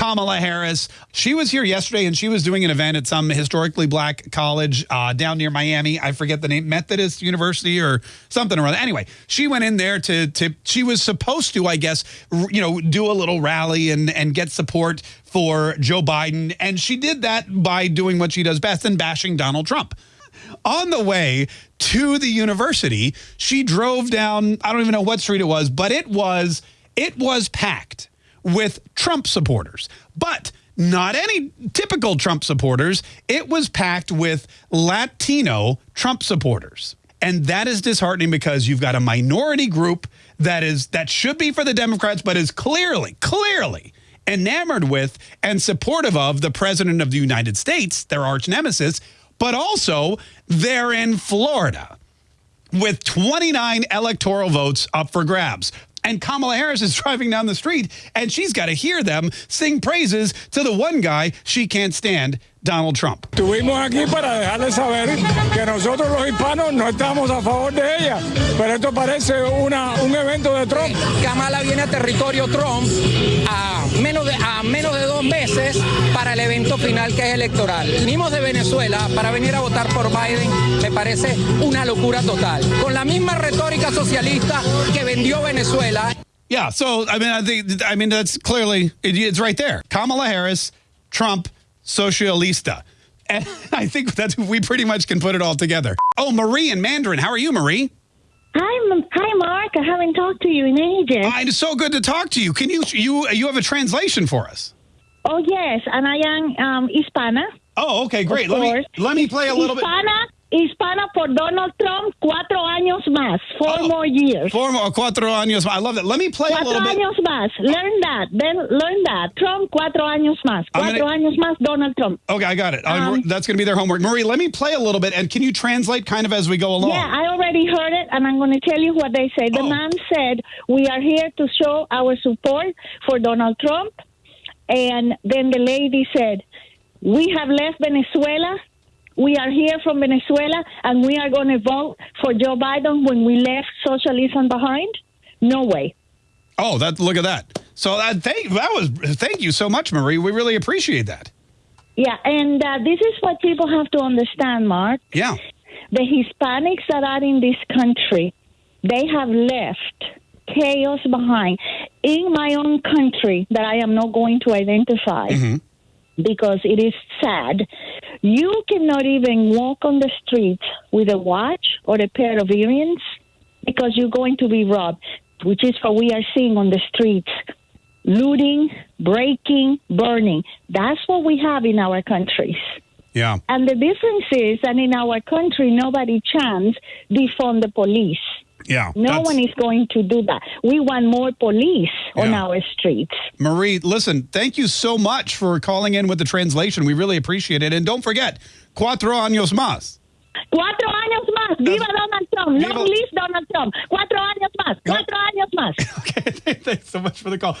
Kamala Harris. She was here yesterday and she was doing an event at some historically black college uh, down near Miami. I forget the name, Methodist University or something or other. Anyway, she went in there to, to she was supposed to, I guess, you know, do a little rally and, and get support for Joe Biden. And she did that by doing what she does best and bashing Donald Trump. On the way to the university, she drove down, I don't even know what street it was, but it was it was packed with Trump supporters. But not any typical Trump supporters. It was packed with Latino Trump supporters. And that is disheartening because you've got a minority group that is that should be for the Democrats, but is clearly, clearly enamored with and supportive of the president of the United States, their arch nemesis, but also they're in Florida with 29 electoral votes up for grabs. And Kamala Harris is driving down the street and she's got to hear them sing praises to the one guy she can't stand, Donald Trump. Estuvimos aquí para dejarles saber que nosotros los hispanos no estamos a favor de ella, pero esto parece una, un evento de Trump. Kamala viene a territorio Trump a menos, de, a menos de dos meses para el evento final que es electoral. Vinimos de Venezuela para venir a votar por Biden, me parece una locura total. Con la misma retórica socialista que vendió Venezuela. Yeah, so I mean, I think I mean that's clearly it, it's right there. Kamala Harris, Trump, socialista. And I think that we pretty much can put it all together. Oh, Marie in Mandarin. How are you, Marie? Hi, hi, Mark. I haven't talked to you in ages. Uh, it's so good to talk to you. Can you you you have a translation for us? Oh yes, and I am um, Hispana. Oh, okay, great. Let me let me play a little Hispana, bit. Hispana for Donald Trump, cuatro años más, four oh, more years. Four more, cuatro años más. I love that. Let me play cuatro a little bit. Cuatro años más. Learn that. Then learn that. Trump, cuatro años más. Cuatro gonna, años más, Donald Trump. Okay, I got it. Um, That's going to be their homework. Marie, let me play a little bit, and can you translate kind of as we go along? Yeah, I already heard it, and I'm going to tell you what they say. The oh. man said, we are here to show our support for Donald Trump. And then the lady said, we have left Venezuela we are here from Venezuela and we are going to vote for Joe Biden when we left socialism behind? No way. Oh, that look at that. So that thank that was thank you so much, Marie. We really appreciate that. Yeah, and uh, this is what people have to understand, Mark. Yeah. The Hispanics that are in this country, they have left chaos behind. In my own country, that I am not going to identify, mm -hmm. Because it is sad you cannot even walk on the street with a watch or a pair of earrings because you're going to be robbed, which is what we are seeing on the streets looting, breaking, burning. That's what we have in our countries. Yeah. And the difference is that in our country, nobody chants defund the police. Yeah. No one is going to do that. We want more police yeah. on our streets. Marie, listen, thank you so much for calling in with the translation. We really appreciate it. And don't forget, cuatro años más. Cuatro años más. Viva Donald Trump. Viva. Long live Donald Trump. Cuatro años más. Cuatro años más. okay. Thanks so much for the call.